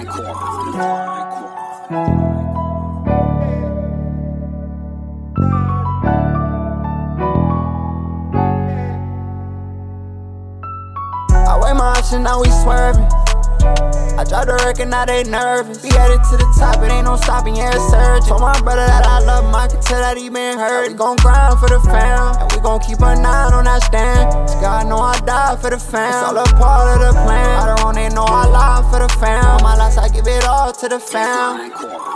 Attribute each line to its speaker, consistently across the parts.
Speaker 1: I weigh my options now we swerving. I drive the wreck now they nervous. We headed to the top, it ain't no stopping, yeah, it's surging. Told my brother that I love him, I can tell that he been hurt. We gon' grind for the fam, and we gon' keep a nine on that stand. God know I die for the fam, it's all a part of the plan. To the fam.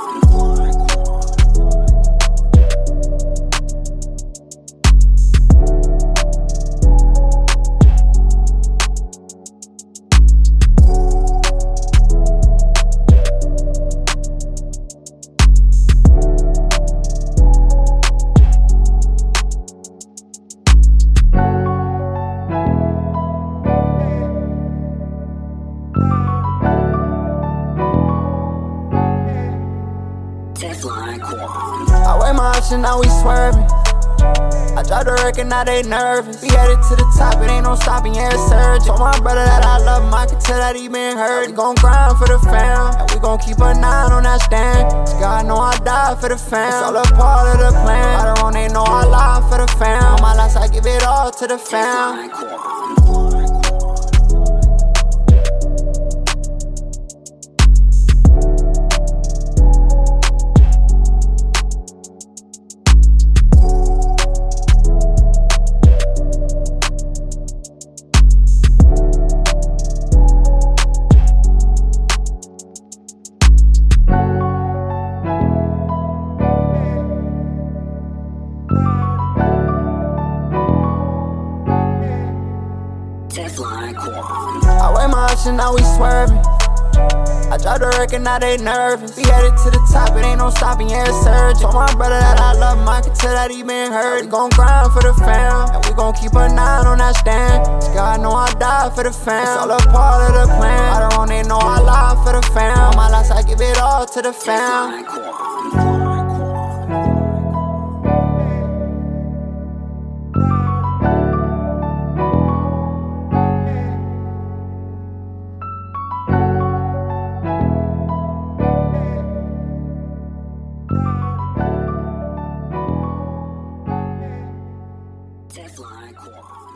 Speaker 1: I weigh my option, now we swerving. I dropped the record, now they nervous. We headed to the top, it ain't no stopping, yeah, it's surging. Told my brother that I love him, I can tell that he been hurt. We gon' grind for the fam, and we gon' keep a nine on that stand. Cause God know I die for the fam. It's all a part of the plan. I don't even know I lie for the fam. All my life, I give it all to the fam. I weigh my option, now we swerving. I dropped the record, now they nervous. We headed to the top, it ain't no stopping, yeah, it's surging. Told my brother that I love him, I can tell that he been hurt. We gon' grind for the fam, and we gon' keep a nine on that stand. Cause God know I die for the fam. It's all a part of the plan. I don't even know I lie for the fam. All my life, I give it all to the fam.
Speaker 2: Fly Quad.